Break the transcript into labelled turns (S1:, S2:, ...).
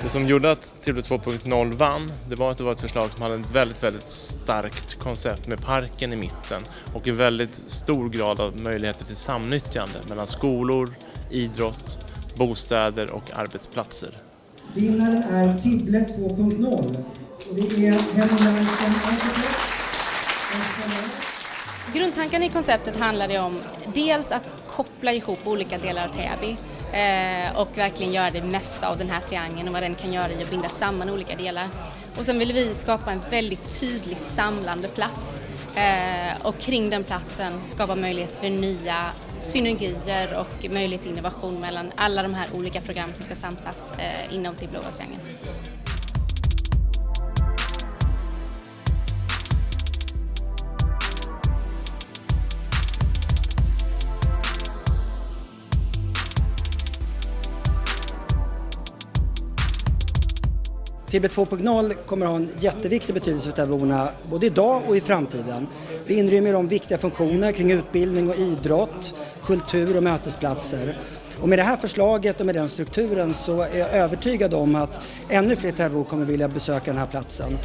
S1: Det som gjorde att Tibble 2.0 vann, det var att det var ett förslag som hade ett väldigt, väldigt starkt koncept med parken i mitten och en väldigt stor grad av möjligheter till samnyttjande mellan skolor, idrott, bostäder och arbetsplatser.
S2: Vinnaren är Tibble 2.0 och det är Henry Larsen Architects.
S3: Grundtanken i konceptet handlade om dels att koppla ihop olika delar av Täby Eh, och verkligen göra det mesta av den här triangeln och vad den kan göra i att binda samman olika delar. Och sen vill vi skapa en väldigt tydlig samlande plats eh, och kring den platsen skapa möjlighet för nya synergier och möjlighet till innovation mellan alla de här olika programmen som ska samsas eh, inom Tibblåa triangeln.
S2: Tibble 2.0 kommer att ha en jätteviktig betydelse för Täbyborna både idag och i framtiden. Det inrymmer de viktiga funktioner kring utbildning och idrott, kultur och mötesplatser. Och med det här förslaget och med den strukturen så är jag övertygad om att ännu fler Täbybor kommer vilja besöka den här platsen.